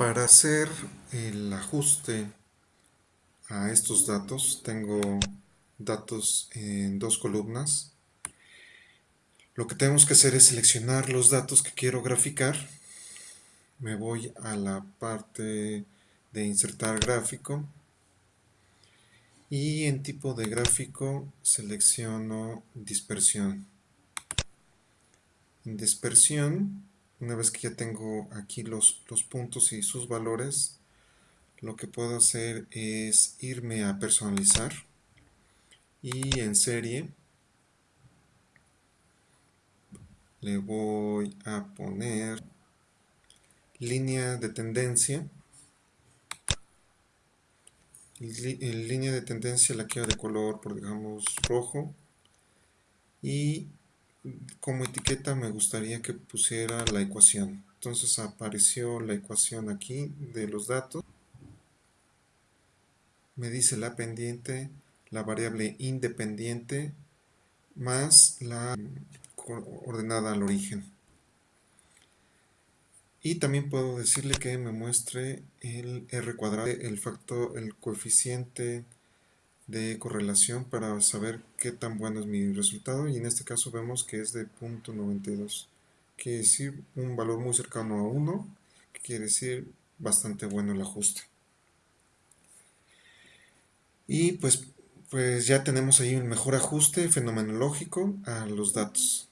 Para hacer el ajuste a estos datos, tengo datos en dos columnas. Lo que tenemos que hacer es seleccionar los datos que quiero graficar. Me voy a la parte de insertar gráfico y en tipo de gráfico selecciono dispersión. En dispersión una vez que ya tengo aquí los, los puntos y sus valores, lo que puedo hacer es irme a personalizar y en serie le voy a poner línea de tendencia. En línea de tendencia la quiero de color por digamos rojo. Y como etiqueta me gustaría que pusiera la ecuación. Entonces apareció la ecuación aquí de los datos. Me dice la pendiente, la variable independiente, más la ordenada al origen. Y también puedo decirle que me muestre el r cuadrado, el factor, el coeficiente de correlación para saber qué tan bueno es mi resultado y en este caso vemos que es de 0.92 quiere decir un valor muy cercano a 1 que quiere decir bastante bueno el ajuste. Y pues, pues ya tenemos ahí un mejor ajuste fenomenológico a los datos